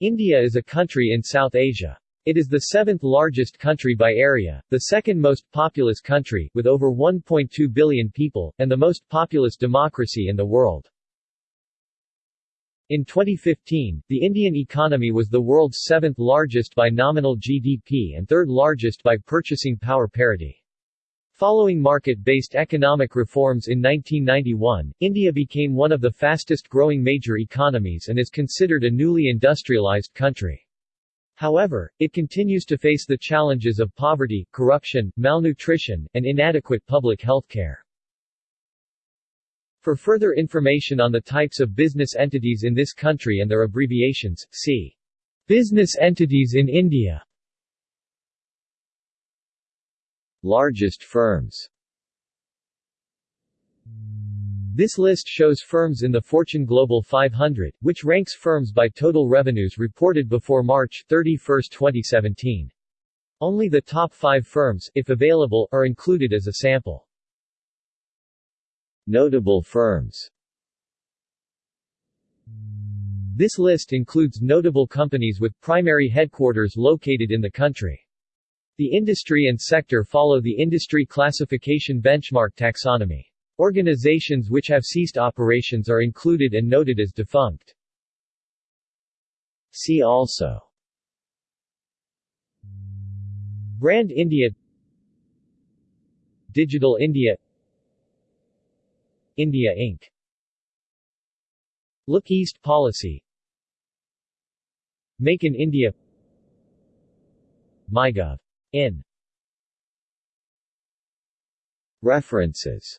India is a country in South Asia. It is the seventh largest country by area, the second most populous country, with over 1.2 billion people, and the most populous democracy in the world. In 2015, the Indian economy was the world's seventh largest by nominal GDP and third largest by purchasing power parity. Following market-based economic reforms in 1991, India became one of the fastest-growing major economies and is considered a newly industrialized country. However, it continues to face the challenges of poverty, corruption, malnutrition, and inadequate public health care. For further information on the types of business entities in this country and their abbreviations, see Business entities in India Largest firms This list shows firms in the Fortune Global 500, which ranks firms by total revenues reported before March 31, 2017. Only the top five firms, if available, are included as a sample. Notable firms This list includes notable companies with primary headquarters located in the country. The industry and sector follow the Industry Classification Benchmark taxonomy. Organizations which have ceased operations are included and noted as defunct. See also Brand India Digital India India Inc. Look East Policy Make in India MyGov in. References